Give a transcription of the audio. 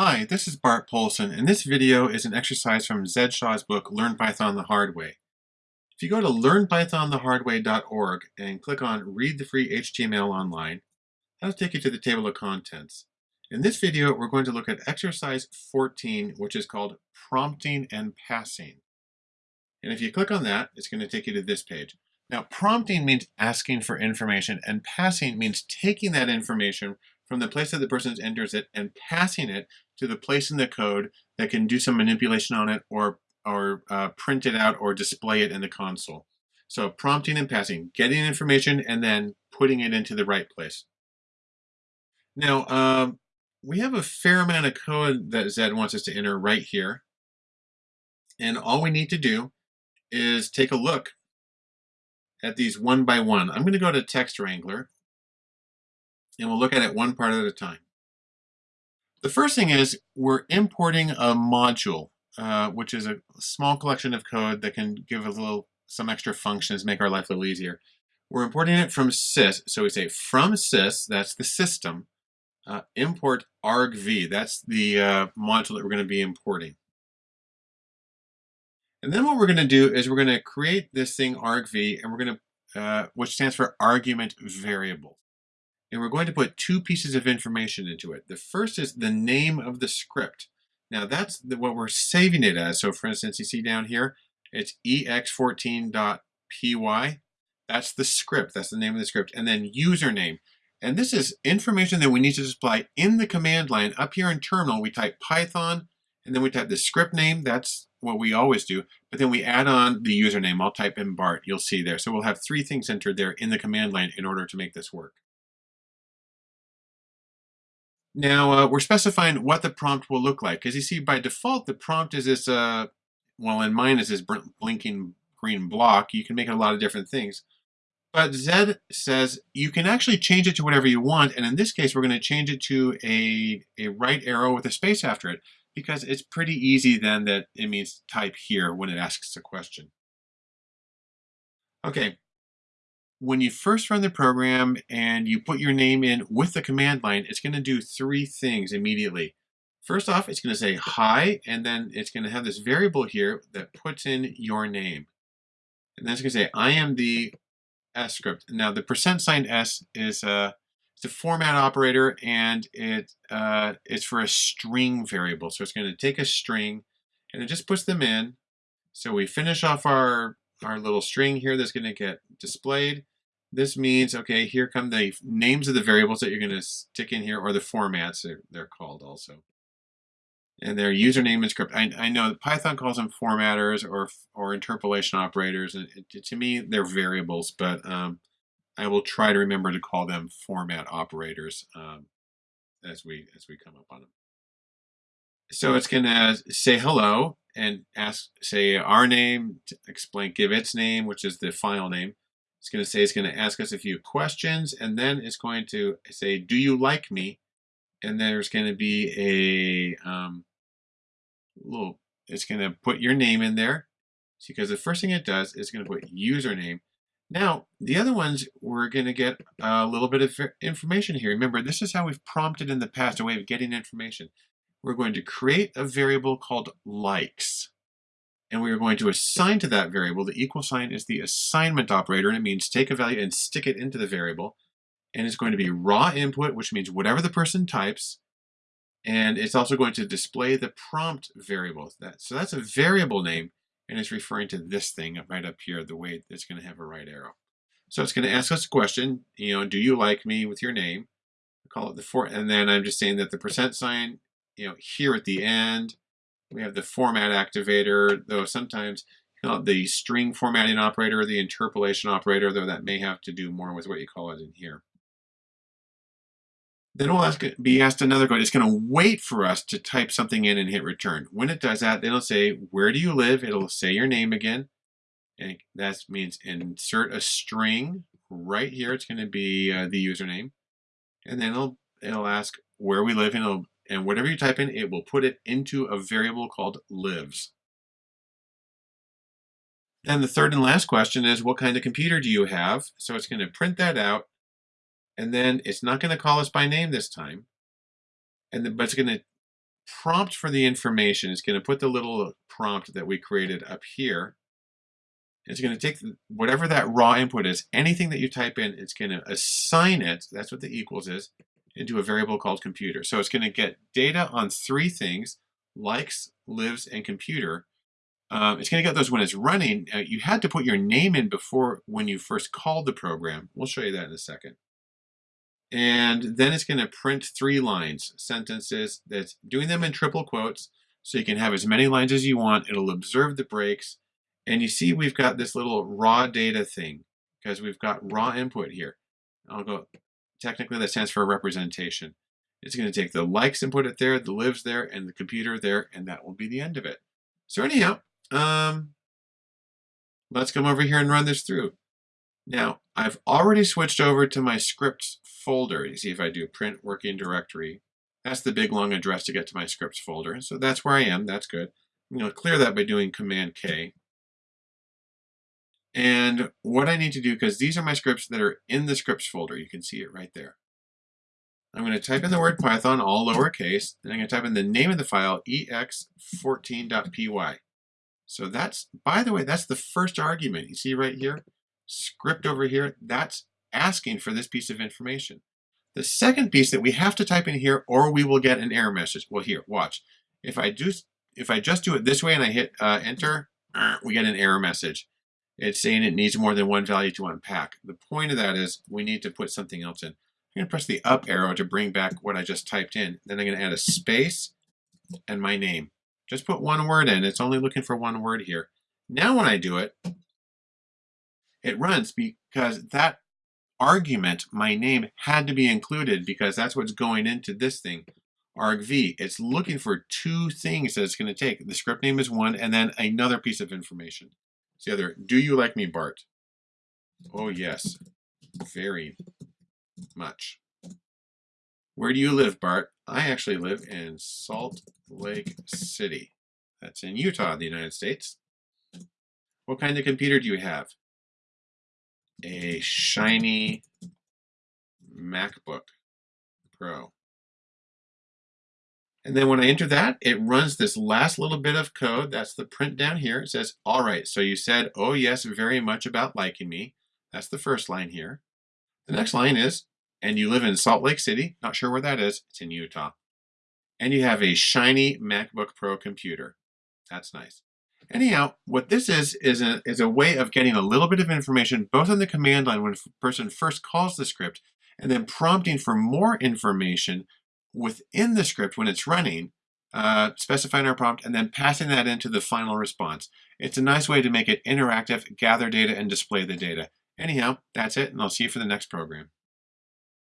Hi, this is Bart Poulson, and this video is an exercise from Zed Shaw's book, Learn Python the Hard Way. If you go to learnpythonthehardway.org and click on Read the Free HTML Online, that'll take you to the table of contents. In this video, we're going to look at exercise 14, which is called Prompting and Passing. And if you click on that, it's going to take you to this page. Now, prompting means asking for information, and passing means taking that information from the place that the person enters it and passing it to the place in the code that can do some manipulation on it or, or uh, print it out or display it in the console. So prompting and passing, getting information and then putting it into the right place. Now, um, we have a fair amount of code that Zed wants us to enter right here. And all we need to do is take a look at these one by one. I'm going to go to Text Wrangler and we'll look at it one part at a time. The first thing is we're importing a module, uh, which is a small collection of code that can give a little some extra functions, make our life a little easier. We're importing it from sys, so we say from sys, that's the system, uh, import argv, that's the uh, module that we're going to be importing. And then what we're going to do is we're going to create this thing argv, and we're going to, uh, which stands for argument variable and we're going to put two pieces of information into it. The first is the name of the script. Now that's the, what we're saving it as. So for instance, you see down here, it's ex14.py. That's the script, that's the name of the script. And then username. And this is information that we need to display in the command line. Up here in terminal, we type Python, and then we type the script name. That's what we always do. But then we add on the username. I'll type in Bart, you'll see there. So we'll have three things entered there in the command line in order to make this work. Now uh, we're specifying what the prompt will look like. Because you see, by default, the prompt is this, uh, well, in mine is this blinking green block. You can make it a lot of different things. But Zed says you can actually change it to whatever you want. And in this case, we're going to change it to a, a right arrow with a space after it because it's pretty easy then that it means type here when it asks a question. Okay, when you first run the program and you put your name in with the command line, it's going to do three things immediately. First off, it's going to say hi, and then it's going to have this variable here that puts in your name. And then it's going to say, I am the S script. Now, the percent sign S is a, it's a format operator, and it uh, it's for a string variable. So it's going to take a string, and it just puts them in. So we finish off our our little string here that's going to get displayed. This means, okay, here come the names of the variables that you're going to stick in here, or the formats, they're, called also. And their username and script. I, I know Python calls them formatters or or interpolation operators. And it, to me, they're variables, but um, I will try to remember to call them format operators um, as we as we come up on them. So it's going to say hello and ask, say our name, explain, give its name, which is the file name. It's going to say it's going to ask us a few questions, and then it's going to say, do you like me? And there's going to be a um, little, it's going to put your name in there because the first thing it does is going to put username. Now, the other ones, we're going to get a little bit of information here. Remember, this is how we've prompted in the past, a way of getting information. We're going to create a variable called likes and we are going to assign to that variable, the equal sign is the assignment operator, and it means take a value and stick it into the variable. And it's going to be raw input, which means whatever the person types, and it's also going to display the prompt variable. That, so that's a variable name, and it's referring to this thing right up here, the way it's going to have a right arrow. So it's going to ask us a question, you know, do you like me with your name? I call it the for, and then I'm just saying that the percent sign, you know, here at the end, we have the format activator, though sometimes you know, the string formatting operator, the interpolation operator, though that may have to do more with what you call it in here. Then we'll ask, be asked another question. It's going to wait for us to type something in and hit return. When it does that, it'll say, where do you live? It'll say your name again. And that means insert a string right here. It's going to be uh, the username. And then it'll, it'll ask where we live and it'll and whatever you type in, it will put it into a variable called lives. Then the third and last question is, what kind of computer do you have? So it's going to print that out, and then it's not going to call us by name this time, and then, but it's going to prompt for the information. It's going to put the little prompt that we created up here. It's going to take whatever that raw input is, anything that you type in, it's going to assign it, that's what the equals is, into a variable called computer. So it's going to get data on three things, likes, lives, and computer. Um, it's going to get those when it's running. Uh, you had to put your name in before when you first called the program. We'll show you that in a second. And then it's going to print three lines, sentences, that's doing them in triple quotes. So you can have as many lines as you want. It'll observe the breaks. And you see we've got this little raw data thing because we've got raw input here. I'll go, technically that stands for representation. It's going to take the likes and put it there, the lives there, and the computer there, and that will be the end of it. So anyhow, um, let's come over here and run this through. Now, I've already switched over to my scripts folder. You see if I do print working directory, that's the big long address to get to my scripts folder. So that's where I am, that's good. I'm going to clear that by doing Command K. And what I need to do, because these are my scripts that are in the scripts folder, you can see it right there. I'm going to type in the word Python, all lowercase, and I'm going to type in the name of the file, ex14.py. So that's, by the way, that's the first argument. You see right here, script over here, that's asking for this piece of information. The second piece that we have to type in here or we will get an error message. Well, here, watch. If I do, if I just do it this way and I hit uh, enter, we get an error message. It's saying it needs more than one value to unpack. The point of that is we need to put something else in. I'm going to press the up arrow to bring back what I just typed in. Then I'm going to add a space and my name. Just put one word in. It's only looking for one word here. Now when I do it, it runs because that argument, my name, had to be included because that's what's going into this thing, argv. It's looking for two things that it's going to take. The script name is one, and then another piece of information. It's the other, do you like me, Bart? Oh, yes, very much. Where do you live, Bart? I actually live in Salt Lake City. That's in Utah, the United States. What kind of computer do you have? A shiny MacBook Pro. And then when I enter that, it runs this last little bit of code. That's the print down here. It says, all right, so you said, oh yes, very much about liking me. That's the first line here. The next line is, and you live in Salt Lake City. Not sure where that is. It's in Utah. And you have a shiny MacBook Pro computer. That's nice. Anyhow, what this is, is a, is a way of getting a little bit of information both on the command line when a person first calls the script and then prompting for more information within the script when it's running, uh, specifying our prompt, and then passing that into the final response. It's a nice way to make it interactive, gather data, and display the data. Anyhow, that's it, and I'll see you for the next program.